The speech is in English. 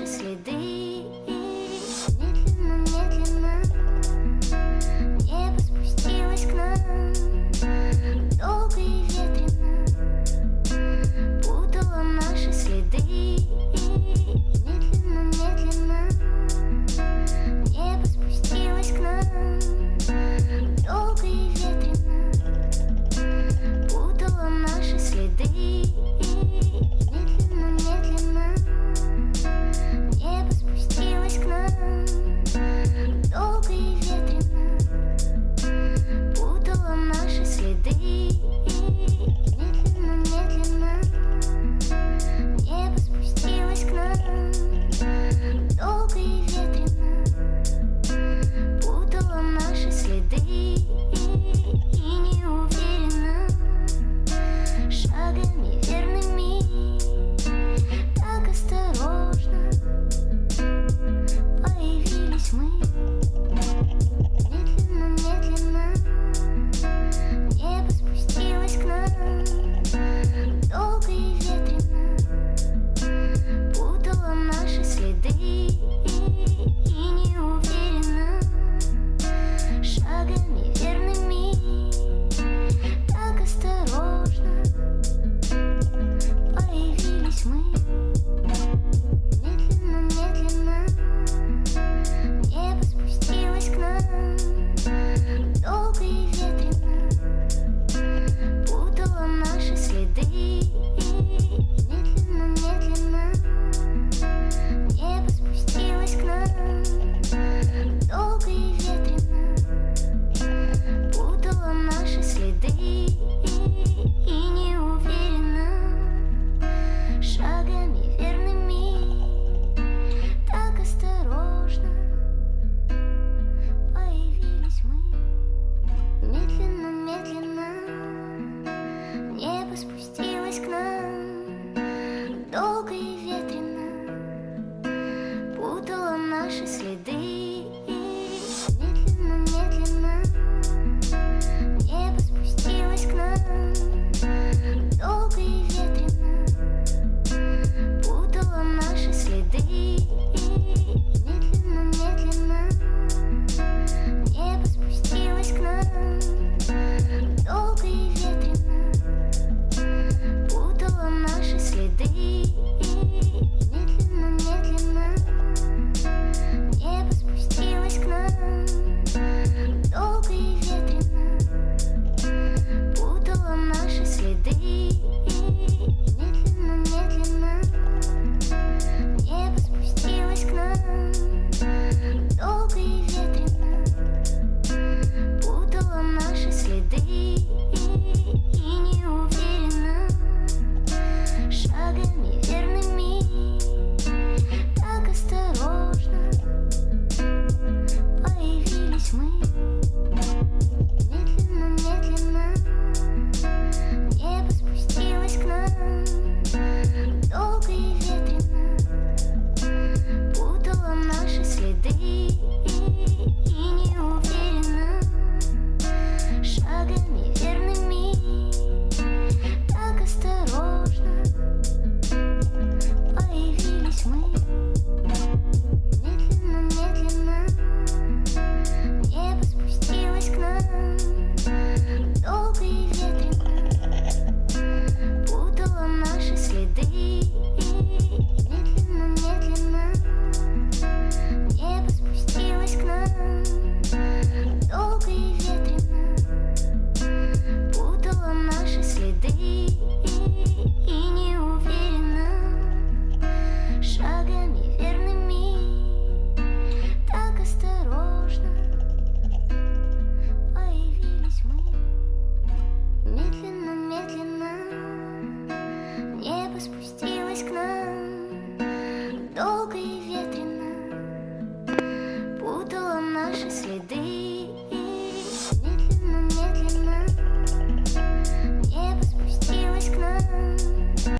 graciously.